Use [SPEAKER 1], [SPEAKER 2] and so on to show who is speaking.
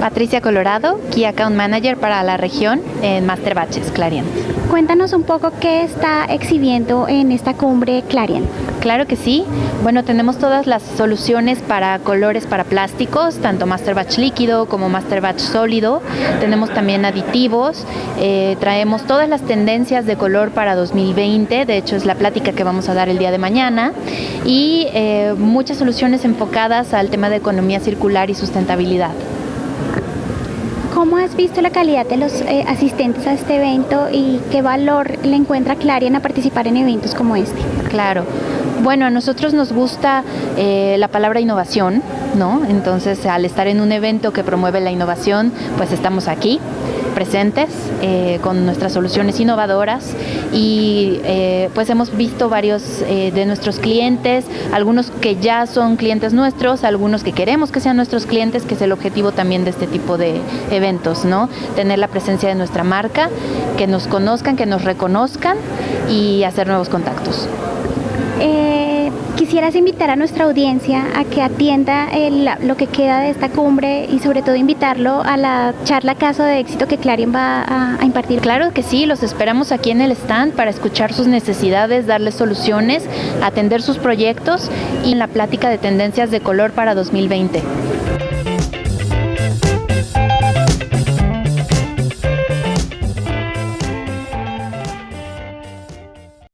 [SPEAKER 1] Patricia Colorado, Key Account Manager para la región en Master Batches Clarion.
[SPEAKER 2] Cuéntanos un poco qué está exhibiendo en esta cumbre Clarion.
[SPEAKER 1] Claro que sí. Bueno, tenemos todas las soluciones para colores para plásticos, tanto Master Batch líquido como Master Batch sólido. Tenemos también aditivos. Eh, traemos todas las tendencias de color para 2020. De hecho, es la plática que vamos a dar el día de mañana. Y eh, muchas soluciones enfocadas al tema de economía circular y sustentabilidad.
[SPEAKER 2] ¿Cómo has visto la calidad de los eh, asistentes a este evento y qué valor le encuentra Clarion a participar en eventos como este?
[SPEAKER 1] Claro. Bueno, a nosotros nos gusta eh, la palabra innovación, ¿no? Entonces, al estar en un evento que promueve la innovación, pues estamos aquí presentes eh, con nuestras soluciones innovadoras y eh, pues hemos visto varios eh, de nuestros clientes, algunos que ya son clientes nuestros, algunos que queremos que sean nuestros clientes, que es el objetivo también de este tipo de eventos, ¿no? Tener la presencia de nuestra marca, que nos conozcan, que nos reconozcan y hacer nuevos contactos.
[SPEAKER 2] Quisieras invitar a nuestra audiencia a que atienda lo que queda de esta cumbre y sobre todo invitarlo a la charla caso de éxito que Clarion va a, a, impartir.
[SPEAKER 1] Claro que sí, los esperamos aquí en el stand para escuchar sus necesidades, darles soluciones, atender sus proyectos y en la plática de tendencias de color para 2020.